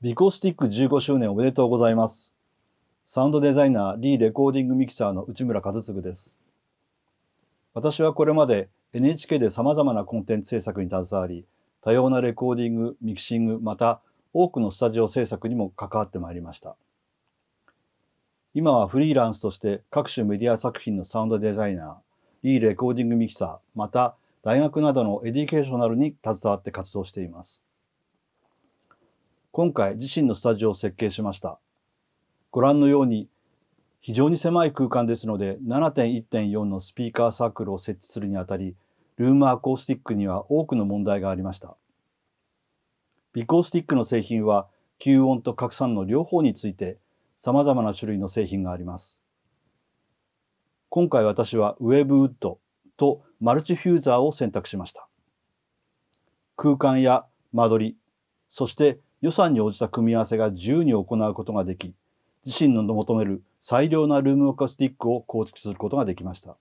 ビコスティック15周年おめでとうございます。サウンドデザイナー、 re-recording mixer の内村和嗣です。私はこれまで NHK で様々なコンテンツ制作に携わり、多様なレコーディング、ミキシング、また多くのスタジオ制作にも関わってまいりました。今はフリーランスとして各種メディア作品のサウンドデザイナー、 re-recording mixer、また大学などの educational に携わって活動しています。今回自身のスタジオを設計しました。ご覧のように非常に狭い空間ですので7.1.4のスピーカーサークルを設置するにあたりルームアコースティックには多くの問題がありました。ビコースティックの製品は吸音と拡散の両方について様々な種類の製品があります。今回私はウェブウッドとマルチフューザーを選択しました。空間や間取り、そして予算に応じた組み合わせが自由に行うことができ、自身の求める最良なルームアコースティックを構築することができました。